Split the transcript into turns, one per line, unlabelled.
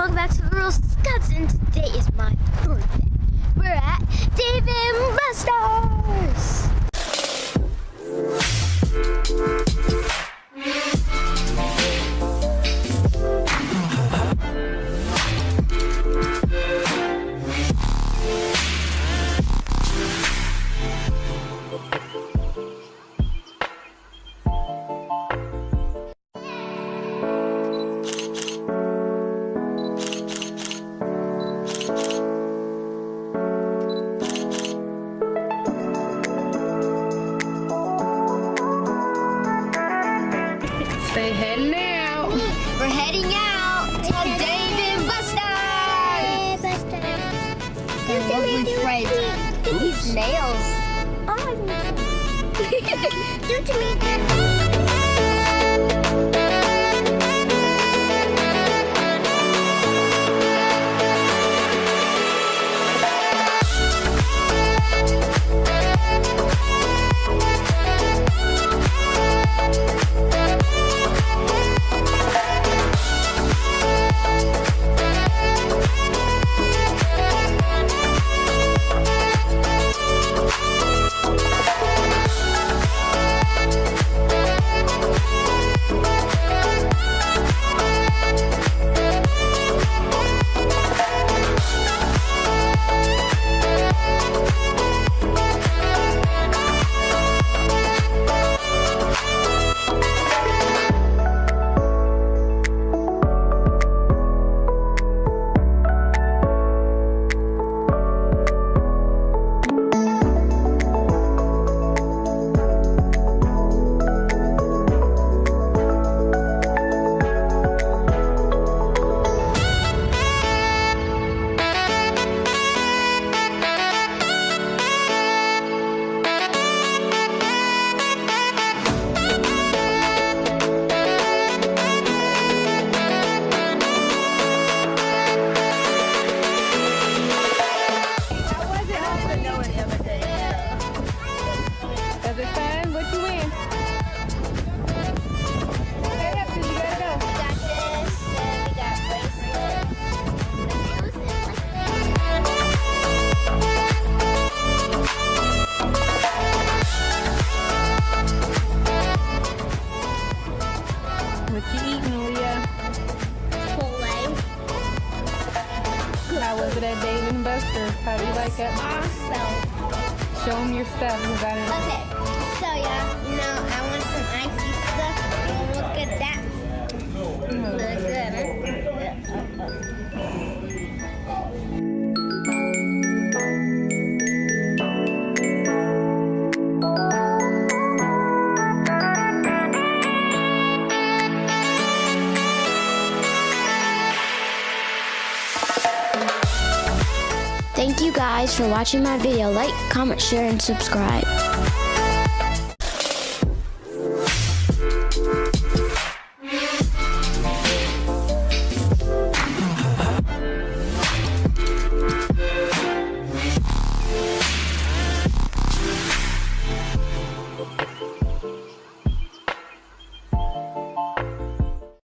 welcome back to the Real Scots, and today is my birthday. We're at Dave
They heading out.
We're heading out to Dave and Buster's. They're lovely friends. Look at these nails. Do to me.
Was it at Dave and Buster's? How do you like it?
Awesome.
Show them your stuff. You got it.
Okay, so yeah, Thank you guys for watching my video. Like, comment, share, and subscribe.